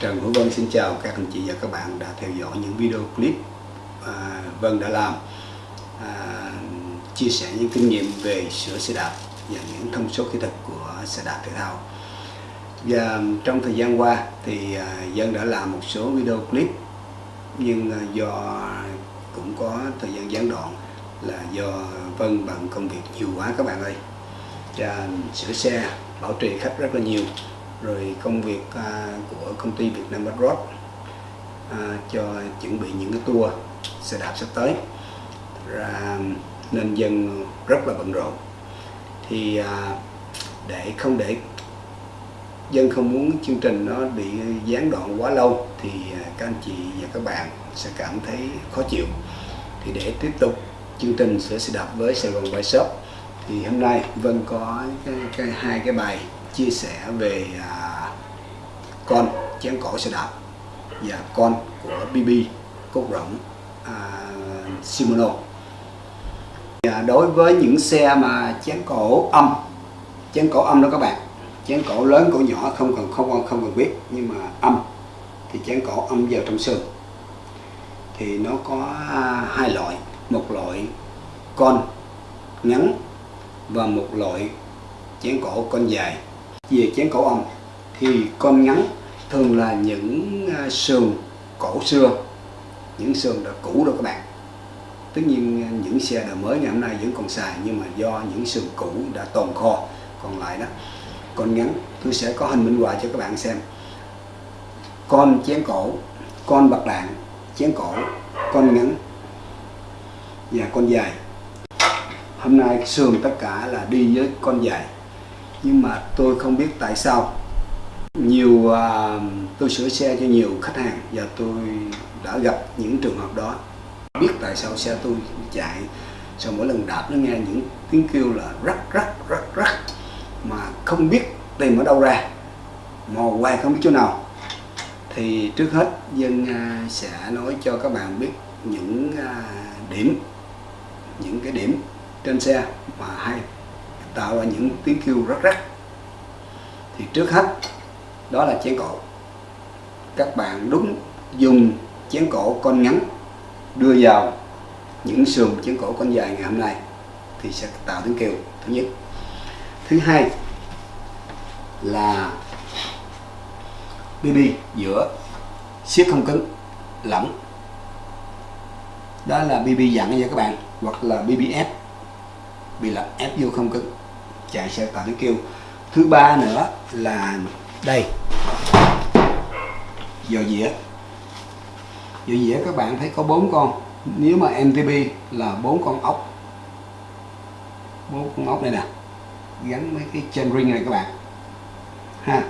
Trần Hữu Vân xin chào các anh chị và các bạn đã theo dõi những video clip à, Vân đã làm à, chia sẻ những kinh nghiệm về sửa xe đạp và những thông số kỹ thuật của xe đạp thể thao. Và trong thời gian qua thì à, Vân đã làm một số video clip nhưng à, do cũng có thời gian gián đoạn là do Vân bận công việc nhiều quá các bạn ơi. Và sửa xe bảo trì khách rất là nhiều rồi công việc à, của công ty Việt Nam Road à, cho chuẩn bị những cái tour xe đạp sắp tới. Ra nên dân rất là bận rộn. Thì à, để không để dân không muốn chương trình nó bị gián đoạn quá lâu thì à, các anh chị và các bạn sẽ cảm thấy khó chịu. Thì để tiếp tục chương trình sửa xe đạp với Sài Gòn Bike Shop thì hôm nay Vân có cái, cái hai cái bài chia sẻ về à, con chén cổ xe đạp và con của BB cốt rộng à, Shimano và dạ, đối với những xe mà chén cổ âm chén cổ âm đó các bạn chén cổ lớn cổ nhỏ không cần không không cần biết nhưng mà âm thì chén cổ âm vào trong xương thì nó có à, hai loại một loại con ngắn và một loại chén cổ con dài về chén cổ ong thì con ngắn thường là những à, sườn cổ xưa. Những sườn đã cũ rồi các bạn. Tất nhiên à, những xe đời mới ngày hôm nay vẫn còn xài nhưng mà do những sườn cũ đã tồn kho còn lại đó. Con ngắn, tôi sẽ có hình minh họa cho các bạn xem. Con chén cổ, con bạc đạn, chén cổ, con ngắn và con dài. Hôm nay sườn tất cả là đi với con dài nhưng mà tôi không biết tại sao. Nhiều uh, tôi sửa xe cho nhiều khách hàng và tôi đã gặp những trường hợp đó. Biết tại sao xe tôi chạy sau mỗi lần đạp nó nghe những tiếng kêu là rắc rắc rắc rắc mà không biết tìm ở đâu ra. Mò hoài không biết chỗ nào. Thì trước hết dân uh, sẽ nói cho các bạn biết những uh, điểm những cái điểm trên xe mà hay tạo ra những tiếng kêu rất rắc. Thì trước hết, đó là chén cổ. Các bạn đúng dùng chén cổ con ngắn, đưa vào những sườn chén cổ con dài ngày hôm nay thì sẽ tạo tiếng kêu. Thứ nhất. Thứ hai là BB giữa siết không cứng, lỏng. Đó là BB dặn nha các bạn, hoặc là BBF bị là ép vô không cứng chạy sẽ tạo tiếng kêu. Thứ ba nữa là đây. Dò dĩa. Dò dĩa, các bạn thấy có bốn con. Nếu mà MTB là bốn con ốc. Bốn con ốc đây nè. Gắn mấy cái chain ring này các bạn. Ha.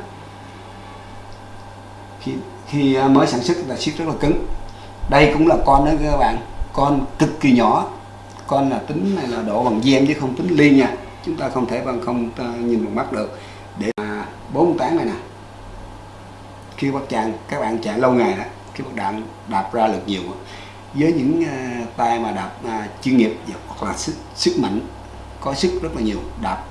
Khi khi à, mới sản xuất là siết rất là cứng. Đây cũng là con đó các bạn. Con cực kỳ nhỏ. Con là tính này là độ bằng gem chứ không tính ly nha chúng ta không thể bằng không nhìn bằng mắt được. Để mà bốn tán này nè. Khi bắt chàng các bạn chạy lâu ngày đó khi bắt đạn đạp ra lực nhiều với những uh, tay mà đạp uh, chuyên nghiệp hoặc là sức sức mạnh có sức rất là nhiều đạp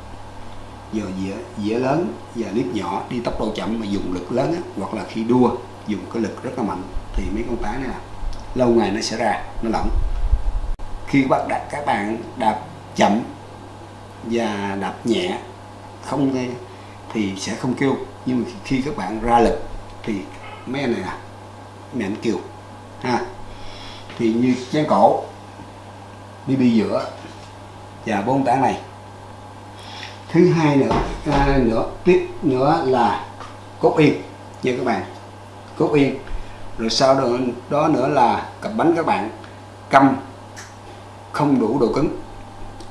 giờ dĩa dĩa lớn giờ liếc nhỏ đi tốc độ chậm mà dùng lực lớn á, hoặc là khi đua dùng cái lực rất là mạnh thì mấy con tá này là lâu ngày nó sẽ ra nó lỏng. Khi các bạn đạp các bạn đạp chậm và đập nhẹ không nghe thì sẽ không kêu. Nhưng mà khi các bạn ra lực thì mấy anh này nè mấy anh kêu ha. Thì như chén cổ BB giữa và bốn tảng này. Thứ hai nữa à, nữa tiếp nữa là cốt yên nha các bạn. Cốt yên. Rồi sau đó, đó nữa là cặp bánh các bạn căm không đủ độ cứng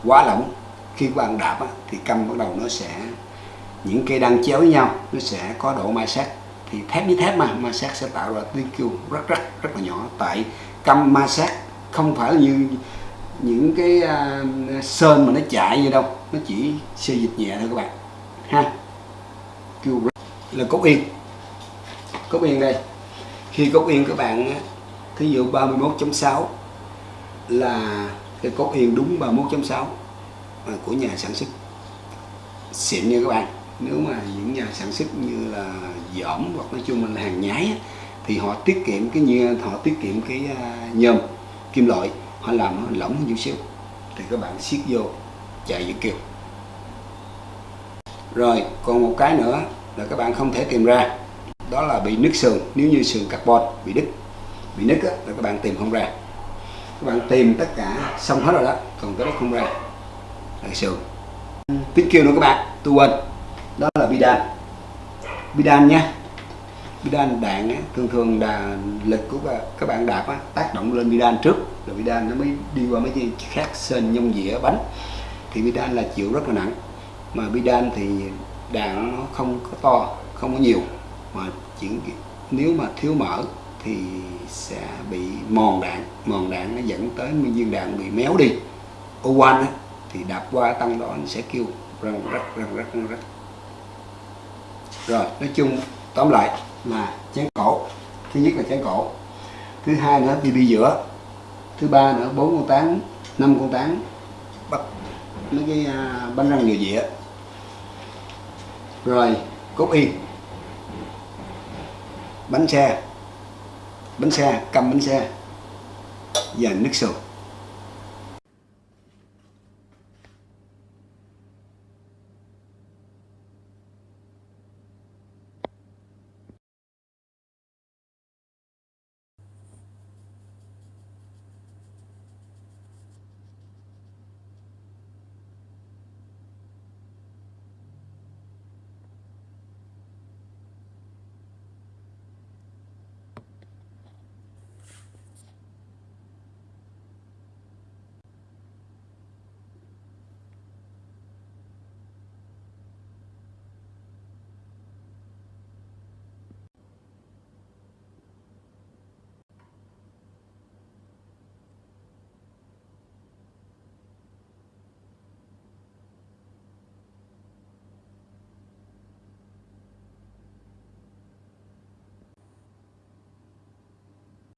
quá lỏng khi quan đạp á, thì căm bắt đầu nó sẽ những cây đăng chéo với nhau nó sẽ có độ ma sát. Thì thép với thép mà ma sát sẽ tạo ra tiếng kêu rất rất rất là nhỏ. Tại căm ma sát không phải như những cái uh, sơn mà nó chạy như đâu nó chỉ xê dịch nhẹ thôi các bạn. Ha? Kêu là cốt yên. Cốt yên đây. Khi cốt yên các bạn thí dụ 31.6 là cái cốt yên đúng 31.6 của nhà sản xuất. Xịn nha các bạn nếu mà những nhà sản xuất như là dỏm hoặc nói chung là hàng nhái thì họ tiết kiệm cái như họ tiết kiệm cái à, nhôm kim loại họ làm nó lỏng hơn chút xíu. Thì các bạn siết vô chạy dự kiểu rồi còn một cái nữa là các bạn không thể tìm ra đó là bị nứt sườn. Nếu như sườn carbon bị đứt bị nứt á, là các bạn tìm không ra. Các bạn tìm tất cả xong hết rồi đó còn cái đó không ra là sườn tiếng kêu đó các bạn tu quên đó là bidan. Bidan nhé bidan đạn á, thường thường là lực của các- bạn đạp á, tác động lên bidan trước rồi bidan nó mới đi qua mấy cái khác sên nhông dĩa bánh. Thì bidan là chịu rất là nặng mà bidan thì đạn nó không có to không có nhiều mà chỉ nếu mà thiếu mỡ thì sẽ bị mòn đạn. Mòn đạn nó dẫn tới nguyên viên đạn bị méo đi. Ô quan á, thì đạp qua tăng đó nó sẽ kêu răng rắc răng rắc răng rắc. Rồi, nói chung, tóm lại là chén cổ. Thứ nhất là chén cổ. Thứ hai nữa BB giữa. Thứ ba nữa, bốn con tán, năm con tán, bắt mấy cái à, bánh răng nhiều dĩa. Rồi, cốt yên bánh xe. Bánh xe cầm bánh xe. Và nước sườn.